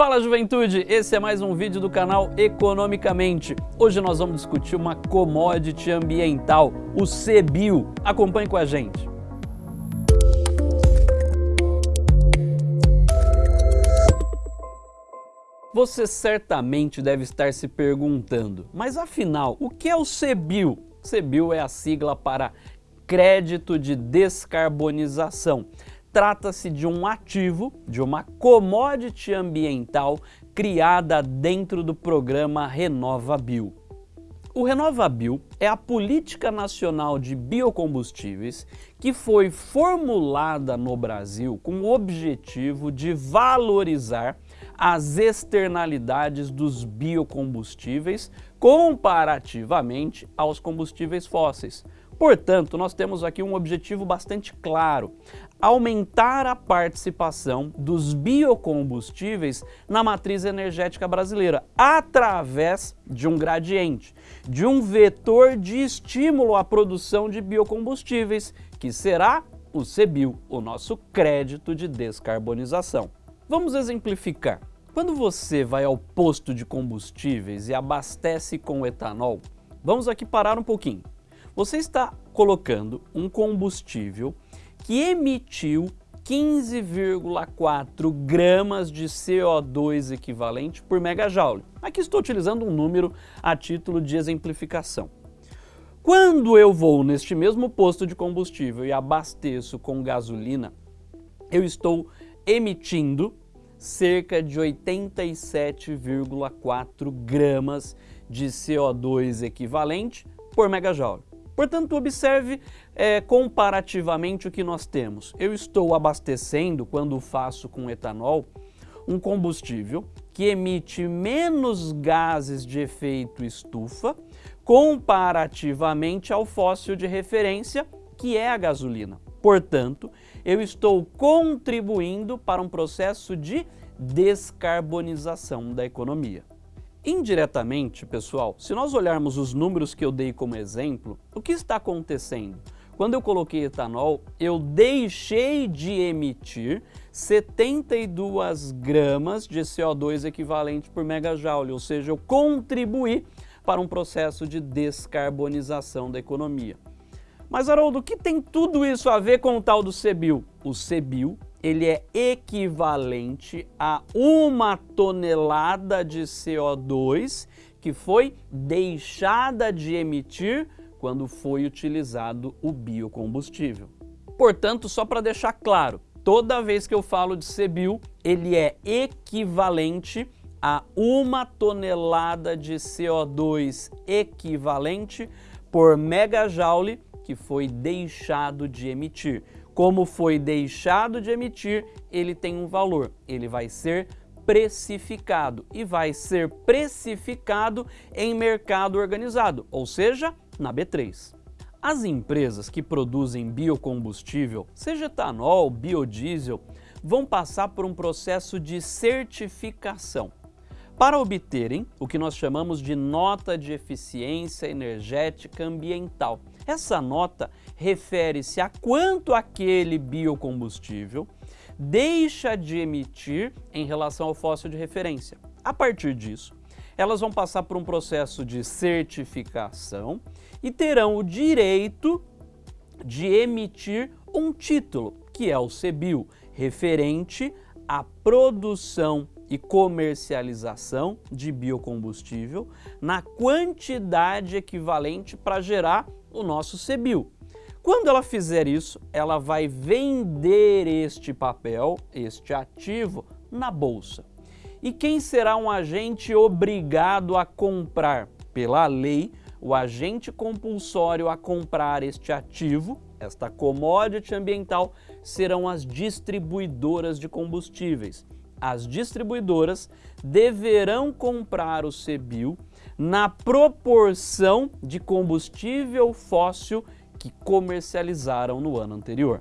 Fala juventude, esse é mais um vídeo do canal Economicamente. Hoje nós vamos discutir uma commodity ambiental, o CBIO. Acompanhe com a gente. Você certamente deve estar se perguntando, mas afinal, o que é o CBIO? CBIO é a sigla para Crédito de Descarbonização trata-se de um ativo, de uma commodity ambiental criada dentro do programa RenovaBio. O RenovaBio é a política nacional de biocombustíveis que foi formulada no Brasil com o objetivo de valorizar as externalidades dos biocombustíveis comparativamente aos combustíveis fósseis, Portanto, nós temos aqui um objetivo bastante claro, aumentar a participação dos biocombustíveis na matriz energética brasileira, através de um gradiente, de um vetor de estímulo à produção de biocombustíveis, que será o CBIO, o nosso crédito de descarbonização. Vamos exemplificar. Quando você vai ao posto de combustíveis e abastece com etanol, vamos aqui parar um pouquinho. Você está colocando um combustível que emitiu 15,4 gramas de CO2 equivalente por megajoule. Aqui estou utilizando um número a título de exemplificação. Quando eu vou neste mesmo posto de combustível e abasteço com gasolina, eu estou emitindo cerca de 87,4 gramas de CO2 equivalente por megajoule. Portanto, observe é, comparativamente o que nós temos. Eu estou abastecendo, quando faço com etanol, um combustível que emite menos gases de efeito estufa comparativamente ao fóssil de referência, que é a gasolina. Portanto, eu estou contribuindo para um processo de descarbonização da economia. Indiretamente, pessoal, se nós olharmos os números que eu dei como exemplo, o que está acontecendo? Quando eu coloquei etanol, eu deixei de emitir 72 gramas de CO2 equivalente por megajoule, ou seja, eu contribuí para um processo de descarbonização da economia. Mas, Haroldo, o que tem tudo isso a ver com o tal do CBIO? O CBIO ele é equivalente a uma tonelada de CO2 que foi deixada de emitir quando foi utilizado o biocombustível. Portanto, só para deixar claro, toda vez que eu falo de CBIO, ele é equivalente a uma tonelada de CO2 equivalente por megajoule que foi deixado de emitir como foi deixado de emitir, ele tem um valor, ele vai ser precificado e vai ser precificado em mercado organizado, ou seja, na B3. As empresas que produzem biocombustível, seja etanol, biodiesel, vão passar por um processo de certificação para obterem o que nós chamamos de nota de eficiência energética ambiental. Essa nota refere-se a quanto aquele biocombustível deixa de emitir em relação ao fóssil de referência. A partir disso, elas vão passar por um processo de certificação e terão o direito de emitir um título, que é o CBIO, referente à produção e comercialização de biocombustível na quantidade equivalente para gerar o nosso CBIO. Quando ela fizer isso, ela vai vender este papel, este ativo, na bolsa. E quem será um agente obrigado a comprar? Pela lei, o agente compulsório a comprar este ativo, esta commodity ambiental, serão as distribuidoras de combustíveis. As distribuidoras deverão comprar o CBIO na proporção de combustível fóssil que comercializaram no ano anterior.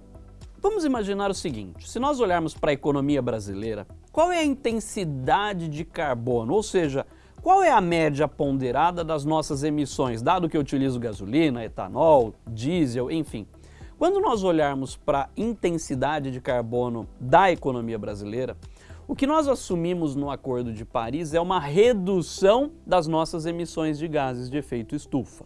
Vamos imaginar o seguinte, se nós olharmos para a economia brasileira, qual é a intensidade de carbono, ou seja, qual é a média ponderada das nossas emissões, dado que eu utilizo gasolina, etanol, diesel, enfim. Quando nós olharmos para a intensidade de carbono da economia brasileira, O que nós assumimos no Acordo de Paris é uma redução das nossas emissões de gases de efeito estufa.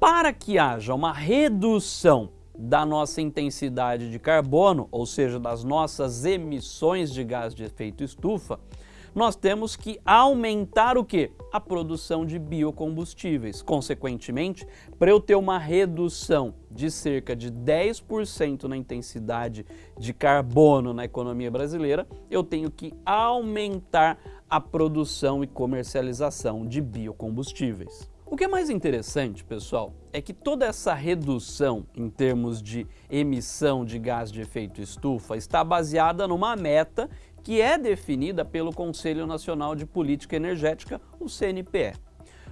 Para que haja uma redução da nossa intensidade de carbono, ou seja, das nossas emissões de gás de efeito estufa, nós temos que aumentar o que? A produção de biocombustíveis. Consequentemente, para eu ter uma redução de cerca de 10% na intensidade de carbono na economia brasileira, eu tenho que aumentar a produção e comercialização de biocombustíveis. O que é mais interessante, pessoal, é que toda essa redução em termos de emissão de gás de efeito estufa está baseada numa meta que é definida pelo Conselho Nacional de Política Energética, o CNPE.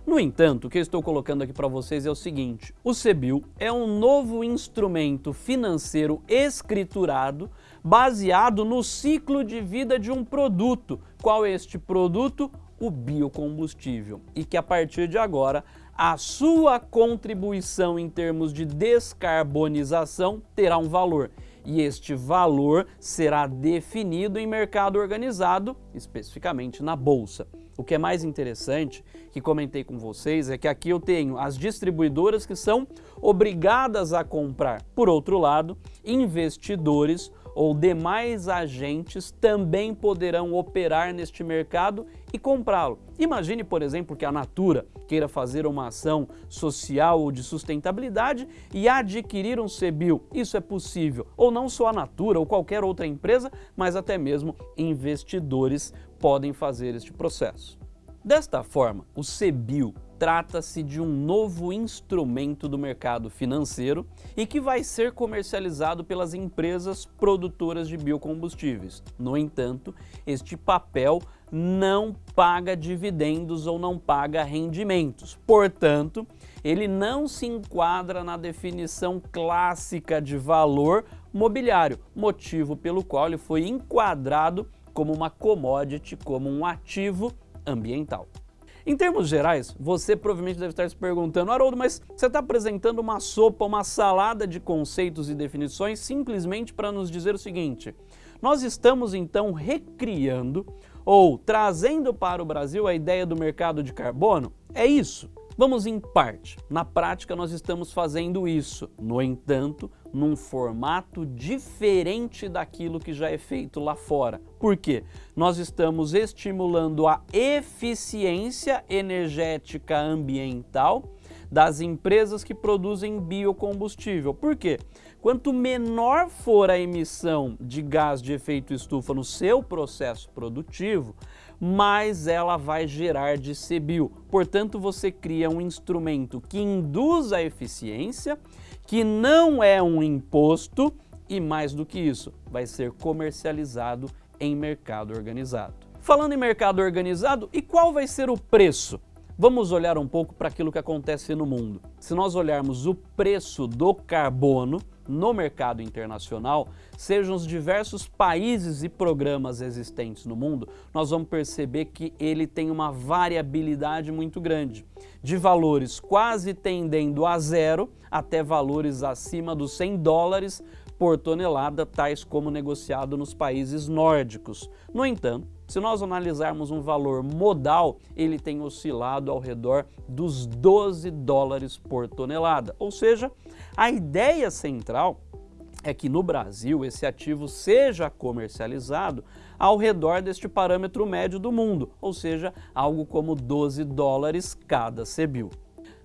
No entanto, o que eu estou colocando aqui para vocês é o seguinte, o CBIL é um novo instrumento financeiro escriturado baseado no ciclo de vida de um produto. Qual é este produto? O biocombustível e que a partir de agora a sua contribuição em termos de descarbonização terá um valor e este valor será definido em mercado organizado, especificamente na bolsa. O que é mais interessante, que comentei com vocês, é que aqui eu tenho as distribuidoras que são obrigadas a comprar. Por outro lado, investidores ou demais agentes também poderão operar neste mercado e comprá-lo. Imagine, por exemplo, que a Natura queira fazer uma ação social ou de sustentabilidade e adquirir um CBIL. Isso é possível. Ou não só a Natura ou qualquer outra empresa, mas até mesmo investidores podem fazer este processo. Desta forma, o CBIL trata-se de um novo instrumento do mercado financeiro e que vai ser comercializado pelas empresas produtoras de biocombustíveis. No entanto, este papel não paga dividendos ou não paga rendimentos. Portanto, ele não se enquadra na definição clássica de valor mobiliário, motivo pelo qual ele foi enquadrado como uma commodity, como um ativo ambiental. Em termos gerais, você provavelmente deve estar se perguntando, Haroldo, mas você está apresentando uma sopa, uma salada de conceitos e definições simplesmente para nos dizer o seguinte, nós estamos então recriando ou trazendo para o Brasil a ideia do mercado de carbono? É isso? Vamos em parte. Na prática, nós estamos fazendo isso. No entanto, num formato diferente daquilo que já é feito lá fora. Por quê? Nós estamos estimulando a eficiência energética ambiental das empresas que produzem biocombustível. Por quê? Quanto menor for a emissão de gás de efeito estufa no seu processo produtivo, mais ela vai gerar de CBIO. Portanto, você cria um instrumento que induz a eficiência, que não é um imposto e mais do que isso, vai ser comercializado em mercado organizado. Falando em mercado organizado, e qual vai ser o preço? Vamos olhar um pouco para aquilo que acontece no mundo. Se nós olharmos o preço do carbono no mercado internacional, sejam os diversos países e programas existentes no mundo, nós vamos perceber que ele tem uma variabilidade muito grande, de valores quase tendendo a zero até valores acima dos 100 dólares por tonelada, tais como negociado nos países nórdicos. No entanto, se nós analisarmos um valor modal, ele tem oscilado ao redor dos 12 dólares por tonelada. Ou seja, a ideia central é que no Brasil esse ativo seja comercializado ao redor deste parâmetro médio do mundo, ou seja, algo como 12 dólares cada CBIL.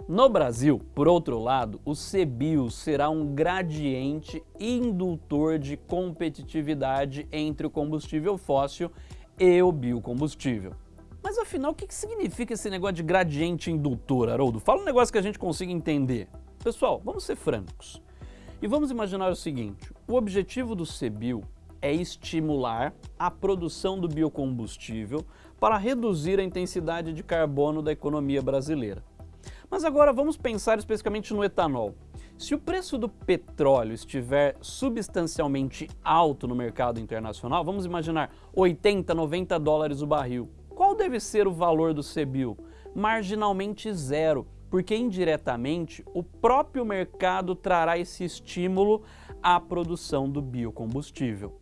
No Brasil, por outro lado, o CBIO será um gradiente indutor de competitividade entre o combustível fóssil e o biocombustível. Mas afinal, o que significa esse negócio de gradiente indutor, Haroldo? Fala um negócio que a gente consiga entender. Pessoal, vamos ser francos. E vamos imaginar o seguinte, o objetivo do CBIO é estimular a produção do biocombustível para reduzir a intensidade de carbono da economia brasileira. Mas agora vamos pensar especificamente no etanol. Se o preço do petróleo estiver substancialmente alto no mercado internacional, vamos imaginar 80, 90 dólares o barril, qual deve ser o valor do CBIO? Marginalmente zero, porque indiretamente o próprio mercado trará esse estímulo à produção do biocombustível.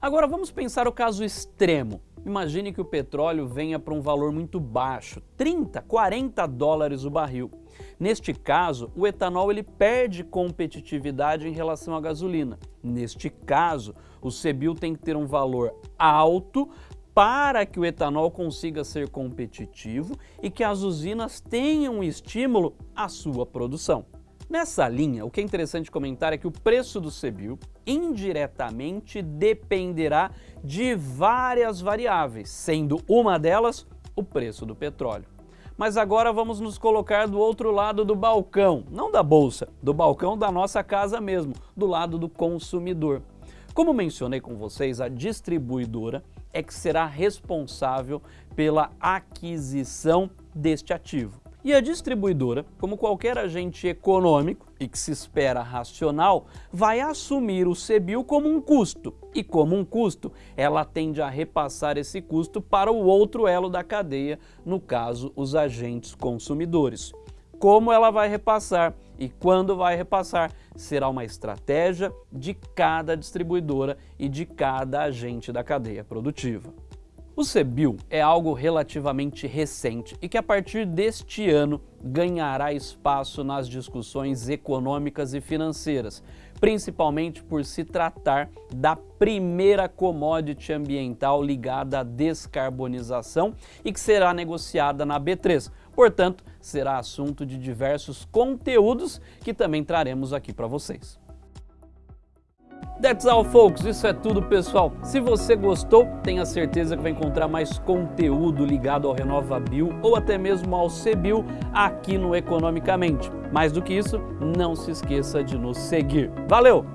Agora vamos pensar o caso extremo. Imagine que o petróleo venha para um valor muito baixo, 30, 40 dólares o barril. Neste caso, o etanol ele perde competitividade em relação à gasolina. Neste caso, o CBIO tem que ter um valor alto para que o etanol consiga ser competitivo e que as usinas tenham estímulo à sua produção. Nessa linha, o que é interessante comentar é que o preço do CBIO indiretamente dependerá de várias variáveis, sendo uma delas o preço do petróleo. Mas agora vamos nos colocar do outro lado do balcão, não da bolsa, do balcão da nossa casa mesmo, do lado do consumidor. Como mencionei com vocês, a distribuidora é que será responsável pela aquisição deste ativo. E a distribuidora, como qualquer agente econômico e que se espera racional, vai assumir o CBIO como um custo. E como um custo, ela tende a repassar esse custo para o outro elo da cadeia, no caso, os agentes consumidores. Como ela vai repassar e quando vai repassar será uma estratégia de cada distribuidora e de cada agente da cadeia produtiva. O CBIL é algo relativamente recente e que a partir deste ano ganhará espaço nas discussões econômicas e financeiras, principalmente por se tratar da primeira commodity ambiental ligada à descarbonização e que será negociada na B3. Portanto, será assunto de diversos conteúdos que também traremos aqui para vocês. That's all, folks. Isso é tudo, pessoal. Se você gostou, tenha certeza que vai encontrar mais conteúdo ligado ao RenovaBio ou até mesmo ao CBio aqui no Economicamente. Mais do que isso, não se esqueça de nos seguir. Valeu!